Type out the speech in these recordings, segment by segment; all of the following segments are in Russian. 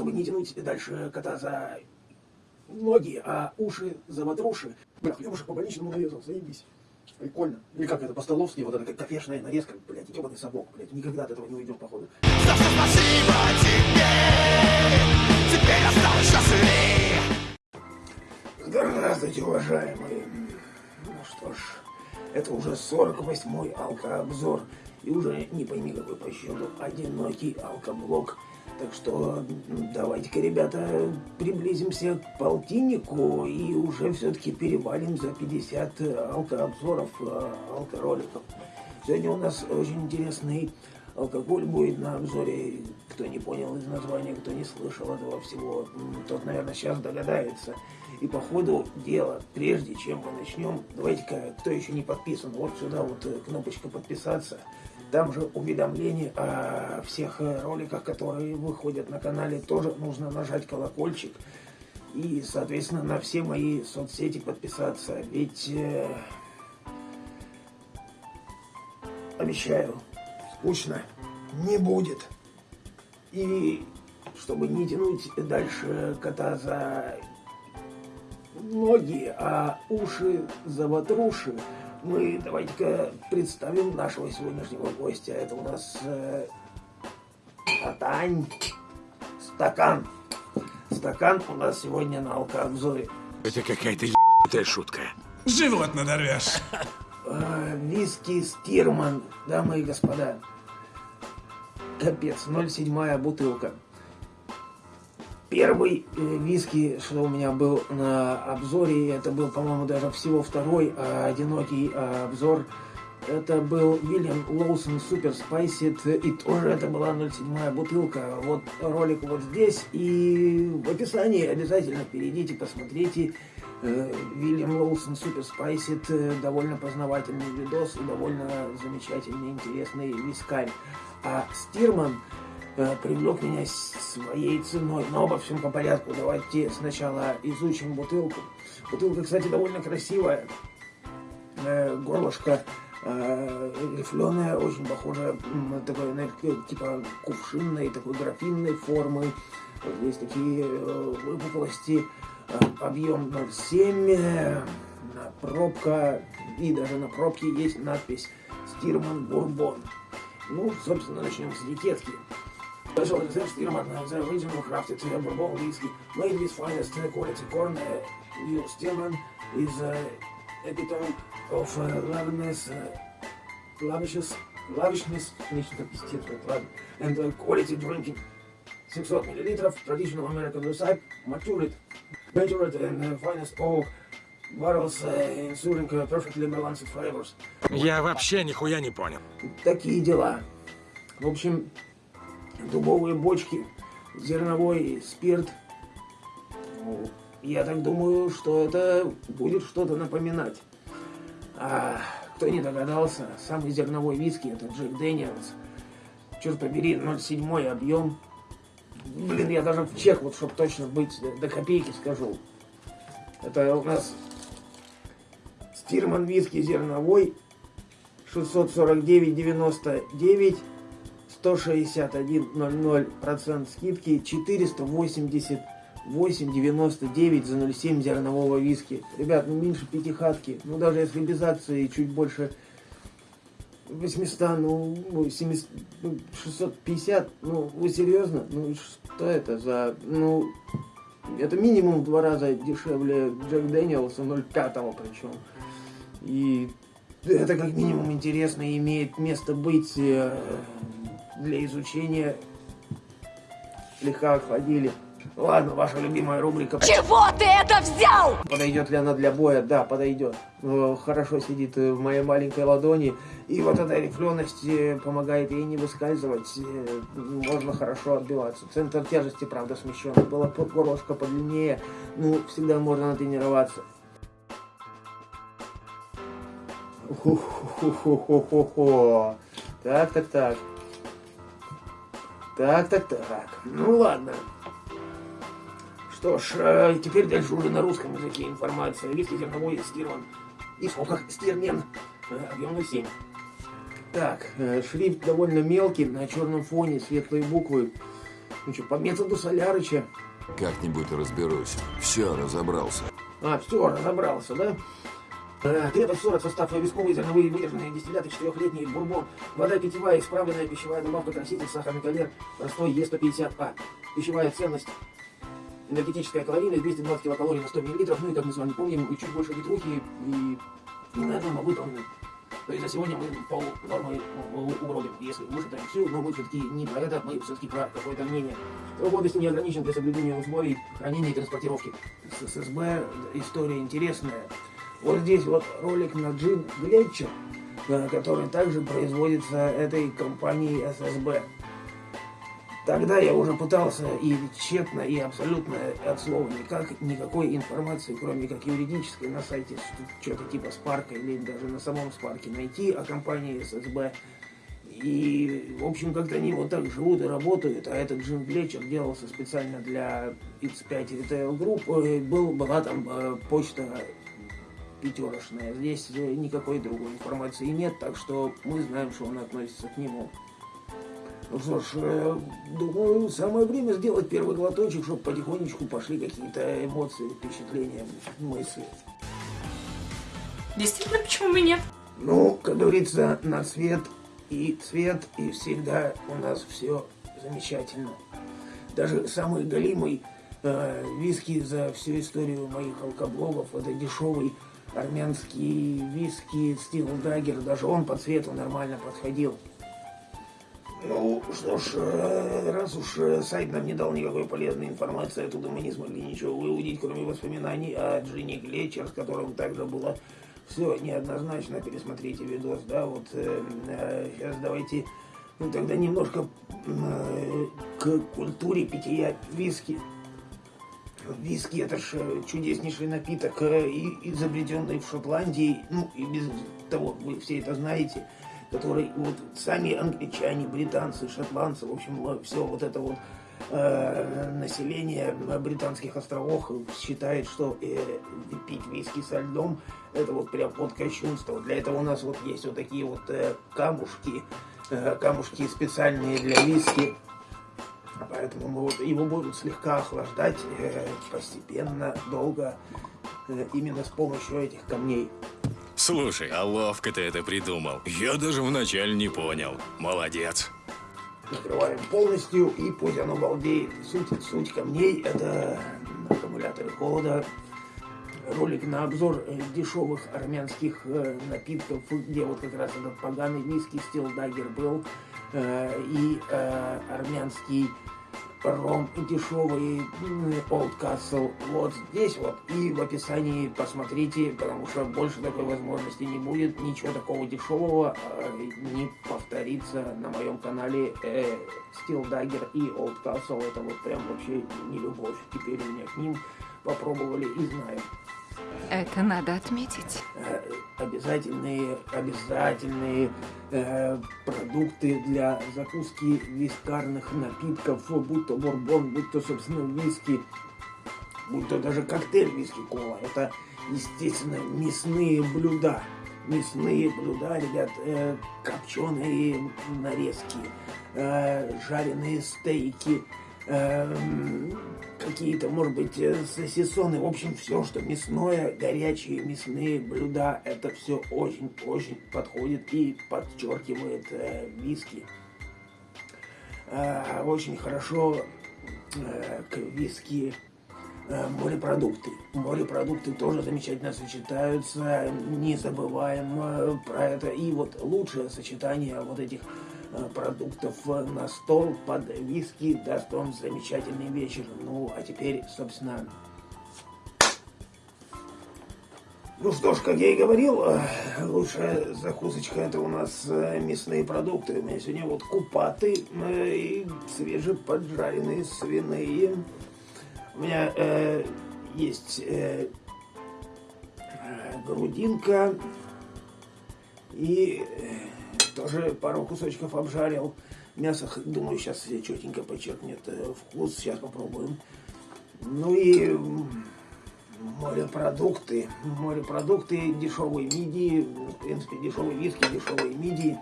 чтобы не тянуть дальше кота за ноги, а уши за ватруши. Бля, хлебушек по больничному нарезал, заебись. Прикольно. Или как это, по-столовски, вот эта как кофешная нарезка, блядь, ебаный сапог, блядь, никогда от этого не уйдем, походу. За спасибо тебе, теперь осталось счастливее. Здравствуйте, уважаемые. Ну что ж, это уже 48-й алкообзор. И уже не пойми какой по счету одинокий алкоблок. Так что давайте-ка, ребята, приблизимся к полтиннику и уже все-таки перевалим за 50 алкообзоров, э, алкороликов. Сегодня у нас очень интересный алкоголь будет на обзоре. Кто не понял из названия, кто не слышал этого всего, тот, наверное, сейчас догадается. И по ходу дела, прежде чем мы начнем, давайте-ка, кто еще не подписан, вот сюда вот э, кнопочка подписаться. Там же уведомления о всех роликах, которые выходят на канале, тоже нужно нажать колокольчик. И, соответственно, на все мои соцсети подписаться. Ведь э, обещаю, скучно не будет. И чтобы не тянуть дальше кота за ноги, а уши за ватруши, мы давайте-ка представим нашего сегодняшнего гостя. Это у нас э, Татань Стакан. Стакан у нас сегодня на алкообзоре. Это какая-то ебаная шутка. Живот надорвешь. Э, виски Стирман, дамы и господа. Капец, 0,7 бутылка. Первый э, виски, что у меня был на обзоре, это был, по-моему, даже всего второй а, одинокий а, обзор. Это был William Lawson's Super Spiced, и тоже это была 0,7 бутылка. Вот ролик вот здесь, и в описании обязательно перейдите, посмотрите. William Lawson's Super Spiced, довольно познавательный видос и довольно замечательный, интересный вискарь. А Стирман э, привлек меня своей ценой. Но обо всем по порядку. Давайте сначала изучим бутылку. Бутылка, кстати, довольно красивая. Э, горлышко э, рифленое, очень похоже, такой, типа кувшинной, такой графинной формы. Здесь такие э, выпуклости. Объем 0,7. Э, пробка. И даже на пробке есть надпись «Стирман Бурбон». Ну, собственно, начнем с этикетки. Special reserve Stierman the original crafted bourbon whiskey made with finest quality corn. Uh, Will Stierman is uh, epitome of uh, lavishness, uh, lavishness, lavishness, нечто пиздец, ладно, and uh, quality drinking. 600 ml traditional American recipe, matured, matured and uh, finest oak barrels, uh, ensuring uh, perfectly balanced flavors. Я вообще нихуя не понял. Такие дела. В общем, дубовые бочки, зерновой спирт. Я так думаю, что это будет что-то напоминать. А кто не догадался, самый зерновой виски это Джек Дэниелс. Черт побери, 0,7 объем. Блин, я даже в чек, вот чтобы точно быть, до копейки скажу. Это у нас Стирман виски зерновой 649,99 161,00% скидки 488,99 за 0,7 зернового виски. Ребят, ну меньше пятихатки. Ну даже если без акции чуть больше 800, ну 700, ну, 650, ну вы серьезно? Ну что это за, ну это минимум в два раза дешевле Джек Дэниелса 0,5 причем. И это как минимум интересно и имеет место быть э, для изучения. Слегка охладили. Ладно, ваша любимая рубрика. Чего ты это взял? Подойдет ли она для боя? Да, подойдет. Э, хорошо сидит в моей маленькой ладони. И вот эта рифленость э, помогает ей не выскальзывать. Можно хорошо отбиваться. Центр тяжести, правда, смещен. Было горлышко подлиннее. Ну, всегда можно натренироваться. Хо-хо-хо-хо-хо. Так, так, так. Так, так, так. Ну ладно. Что ж, э, теперь дальше уже на русском языке информация. Виски зерновой стирман. И сколько? Стирмен. Э, объем 7. Так, э, шрифт довольно мелкий, на черном фоне, светлые буквы. Ну что, по методу Солярыча. Как-нибудь разберусь. Все, разобрался. А, все, разобрался, да? Э, Крепость 40, состав висковые, зерновые, выдержанные дистилляты, четырехлетний бурбон, вода питьевая, исправленная пищевая добавка, краситель, сахарный калер, простой Е150А. Пищевая ценность энергетическая калорийность 220 килокалорий на 100 мл, ну и как мы с вами помним, чуть больше литрухи и не на а выполнено. То есть за сегодня мы пол нормы угробим, если вышитаем всю, но мы все-таки не про это, мы все-таки про какое-то мнение. Срок годности не ограничен для соблюдения условий хранения и транспортировки. С ССБ история интересная. Вот здесь вот ролик на джин Глетчер, э, который также производится этой компанией ССБ. Тогда я уже пытался и тщетно, и абсолютно от слова никак, никакой информации, кроме как юридической, на сайте что-то типа Спарка или даже на самом Спарке найти о компании ССБ. И, в общем, как-то они вот так живут и работают, а этот Джим Глетчер делался специально для X5 Retail Group. Был, была там э, почта пятерочная. Здесь э, никакой другой информации нет, так что мы знаем, что он относится к нему. Ну что ж, э, думаю, самое время сделать первый глоточек, чтобы потихонечку пошли какие-то эмоции, впечатления, мысли. Действительно, почему бы нет? Ну, как говорится, на цвет и цвет, и всегда у нас все замечательно. Даже самый голимый э, виски за всю историю моих алкоблогов, это дешевый армянский виски Стил Даггер, даже он по цвету нормально подходил. Ну, что ж, э, раз уж э, сайт нам не дал никакой полезной информации, оттуда мы не смогли ничего выудить, кроме воспоминаний о Джинни Глетчер, с которым также было все неоднозначно. Пересмотрите видос, да, вот э, э, сейчас давайте ну, тогда немножко э, к культуре питья виски. Виски это же чудеснейший напиток, э, изобретенный в Шотландии, ну и без того, вы все это знаете который вот сами англичане, британцы, шотландцы, в общем, все вот это вот э, население британских островов считает, что э, пить виски со льдом это вот прям под кощунство. Для этого у нас вот есть вот такие вот э, камушки, э, камушки специальные для виски. Поэтому мы вот его будут слегка охлаждать э, постепенно, долго, э, именно с помощью этих камней. Слушай, а ловко ты это придумал. Я даже вначале не понял. Молодец. Накрываем полностью, и пусть оно балдеет. Суть, суть камней – это аккумуляторы холода. Ролик на обзор э, дешевых армянских э, напитков, где вот как раз этот поганый виски Стил Даггер был, и армянский ром дешевый Old Castle. Вот здесь вот. И в описании посмотрите, потому что больше такой возможности не будет, ничего такого дешевого э, не повторится на моем канале э, Steel Dagger и Old Castle, это вот прям вообще не любовь, теперь у меня к ним попробовали и знаем. Это надо отметить. Э, обязательные, обязательные э, продукты для закуски вискарных напитков, будь то бурбон, будь то, собственно, виски, будь то даже коктейль виски-кола. Это, естественно, мясные блюда. Мясные блюда, ребят, э, копченые нарезки, э, жареные стейки, Эм, какие-то, может быть, э, сосисоны, в общем, все, что мясное, горячие мясные блюда, это все очень-очень подходит и подчеркивает э, виски. Э, очень хорошо э, к виски э, морепродукты. Морепродукты тоже замечательно сочетаются, не забываем э, про это. И вот лучшее сочетание вот этих продуктов на стол под виски даст вам замечательный вечер. Ну, а теперь, собственно... Ну что ж, как я и говорил, э, лучшая закусочка это у нас э, мясные продукты. У меня сегодня вот купаты и свежеподжаренные свиные. У меня э, есть э, грудинка и тоже пару кусочков обжарил. Мясо, думаю, сейчас все четенько подчеркнет э, вкус. Сейчас попробуем. Ну и морепродукты. Морепродукты, дешевые мидии. В принципе, дешевые виски, дешевые мидии.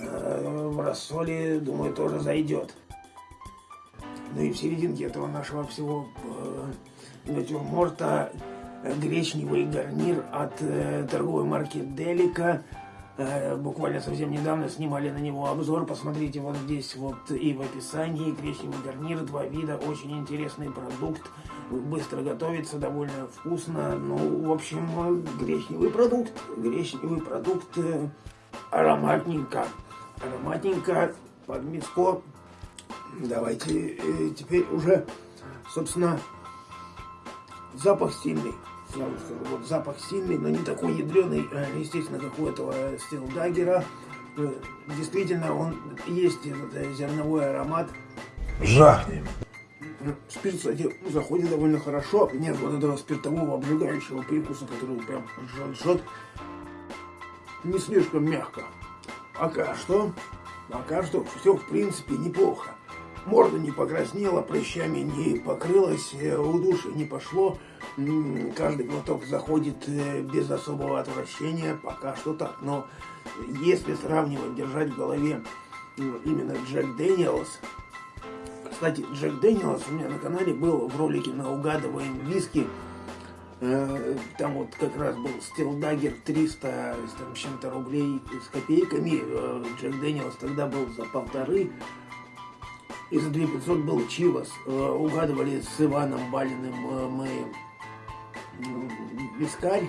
Э, в рассоле, думаю, тоже зайдет. Ну и в серединке этого нашего всего э, натюрморта гречневый гарнир от торговой марки Делика. Э, буквально совсем недавно снимали на него обзор. Посмотрите вот здесь вот и в описании. Гречневый гарнир, два вида, очень интересный продукт. Быстро готовится, довольно вкусно. Ну, в общем, гречневый продукт. Гречневый продукт э, ароматненько. Ароматненько под мяско. Давайте э, теперь уже, собственно, запах сильный. Сразу скажу, вот запах сильный, но не такой ядреный, э, естественно, как у этого стилдагера. Э, Действительно, он есть этот э, зерновой аромат. Жахнем. Спирт, кстати, заходит довольно хорошо. Нет вот этого спиртового обжигающего прикуса, который прям жжет. Не слишком мягко. Пока что, пока что все в принципе неплохо. Морда не покраснела, прыщами не покрылась, э, удушье не пошло. Каждый глоток заходит э, без особого отвращения, пока что так. Но если сравнивать, держать в голове именно Jack Daniel's, кстати, Jack Daniel's у меня на канале был в ролике на угадываем виски. Э, Там вот как раз был стилдагер 300 с чем-то рублей с копейками. Джек Дэниелс тогда был за полторы. И за 2500 был Чивас. Э, Угадывали с Иваном Балиным э, мы вискарь.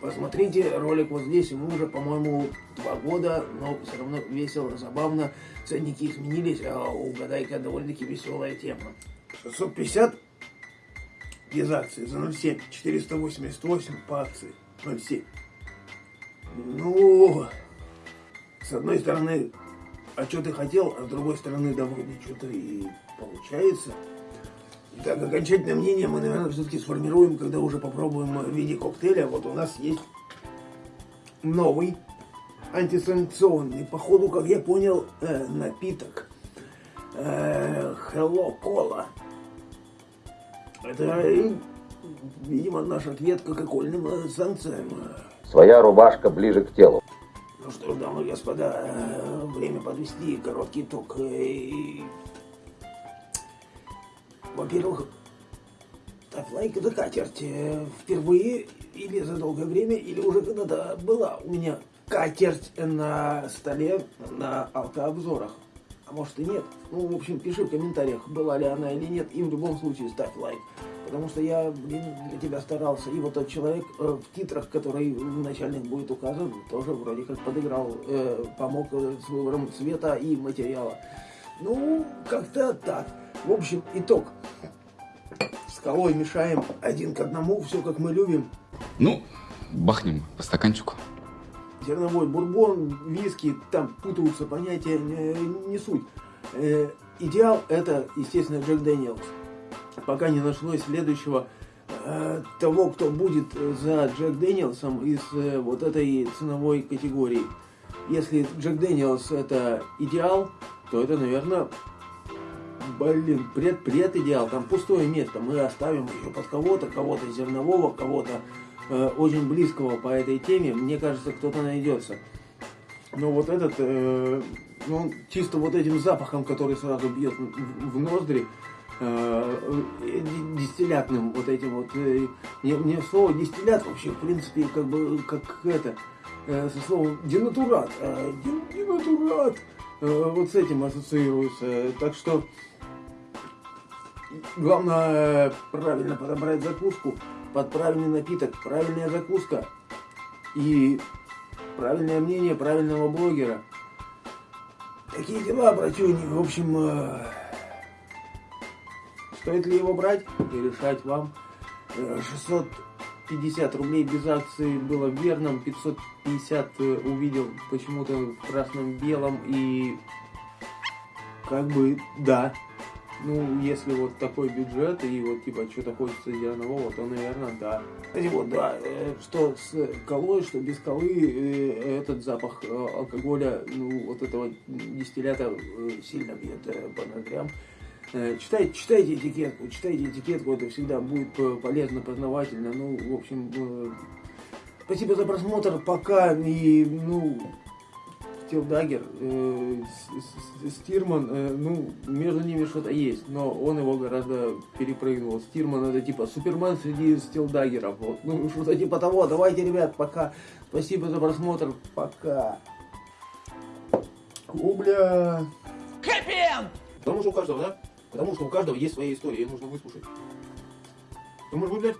Посмотрите ролик вот здесь, ему уже, по-моему, два года, но все равно весело, забавно. Ценники изменились, а угадайка довольно-таки веселая тема. 650 без акции за 0,7, 488 по акции 0,7. Ну, с одной стороны, а что ты хотел, а с другой стороны, да вроде что-то и получается. Так, окончательное мнение мы, наверное, все-таки сформируем, когда уже попробуем в виде коктейля. Вот у нас есть новый антисанкционный, походу, как я понял, э, напиток. Э, Hello Cola. Это, э, видимо, наш ответ кока-кольным э, санкциям. Своя рубашка ближе к телу. Ну что ж, дамы и господа, э, время подвести короткий итог. Э, Во-первых, ставь лайк и закатерть. Э, Впервые или за долгое время, или уже когда-то была у меня катерть на столе на алкообзорах. А может и нет. Ну, в общем, пиши в комментариях, была ли она или нет. И в любом случае ставь лайк. Потому что я, для тебя старался. И вот тот человек э, в титрах, который в начальных будет указан, тоже вроде как подыграл, э, помог э, с выбором цвета и материала. Ну, как-то так. В общем, итог. Скалой мешаем один к одному, все как мы любим. Ну, бахнем по стаканчику. Зерновой бурбон, виски, там путаются понятия, не, суть. Э, идеал это, естественно, Jack Daniel's. Пока не нашлось следующего э, того, кто будет за Jack Daniel's ом из э, вот этой ценовой категории. Если Jack Daniel's это идеал, то это, наверное, блин, пред, пред идеал. Там пустое место. Мы оставим еще под кого-то, кого-то зернового, кого-то э, очень близкого по этой теме. Мне кажется, кто-то найдется. Но вот этот, э, ну, чисто вот этим запахом, который сразу бьет в, в ноздри, э, э, ди- дистиллятным вот этим вот. э, мне, мне слово дистиллят вообще, в принципе, как бы, как это, э, со словом денатурат. э, ден- денатурат. э, вот с этим ассоциируется. Так что главное правильно подобрать закуску под правильный напиток, правильная закуска и правильное мнение правильного блогера. Такие дела, братюни. В общем, э, стоит ли его брать и решать вам. Э, 650 рублей без акции было верным, 550 э, увидел почему-то в красном-белом и как бы да. Ну, если вот такой бюджет и вот типа что-то хочется зернового, то, наверное, да. Кстати, вот, да, э, что с колой, что без колы, э, этот запах э, алкоголя, ну, вот этого дистиллята э, сильно бьет э, по ноздрям. Э, Читайте, читайте этикетку, читайте этикетку, это всегда будет полезно, познавательно. Ну, в общем, спасибо за просмотр, пока и, ну, Стилдагер, э, Стирман, э, ну, между ними что-то есть, но он его гораздо перепрыгнул. Стирман это типа Супермен среди Стилдагеров, вот. Ну, что-то типа того. Давайте, ребят, пока. Спасибо за просмотр, пока. О, бля. Потому что у каждого, да? Потому что у каждого есть своя история, ее нужно выслушать. Ты, может быть, блядь,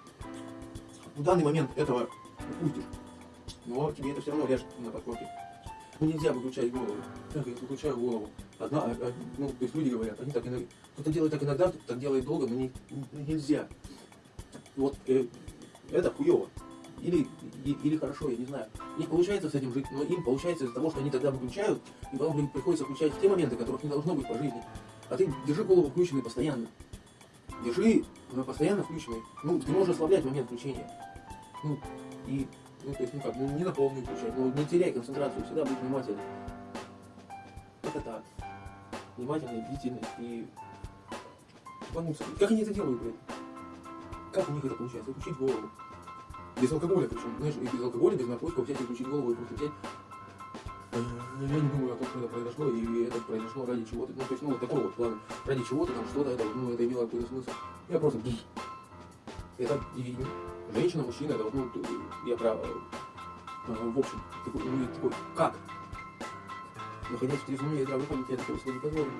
в данный момент этого упустишь, но тебе это все равно ляжет на подкорке. Нельзя выключать голову. Я выключаю голову. Одна, а- а, ну, то есть люди говорят, они так иногда, кто-то делает так иногда, кто-то так делает долго, но не, не- нельзя. Вот э, это хуево. Или, или хорошо, я не знаю. У получается с этим жить, но им получается из-за того, что они тогда выключают, и потом блин, приходится включать те моменты, которых не должно быть по жизни. А ты держи голову включенной постоянно. Держи постоянно включенной. Ну, ты можешь ослаблять момент включения. Ну, и, ну, то есть, ну как, ну, не на полную включать, но не теряй концентрацию, всегда будь внимательным. Это так. Внимательный, бдительный и... Ебануться. Как они это делают, блядь? Как у них это получается? Включить голову. Без алкоголя причем, знаешь, и без алкоголя, без наркотиков взять и включить голову и просто взять Э, я не думаю о том, что это произошло, и это произошло ради чего-то. Ну, то есть, ну, вот такого вот плана. Ради чего-то, там, что-то, это, ну, это имело какой-то смысл. Я просто... Это и женщина, мужчина, это ну, я про... э, в общем, такой, ну, такой, как? Находясь в трезвом уме и здравом памяти, я такого себе не позволю.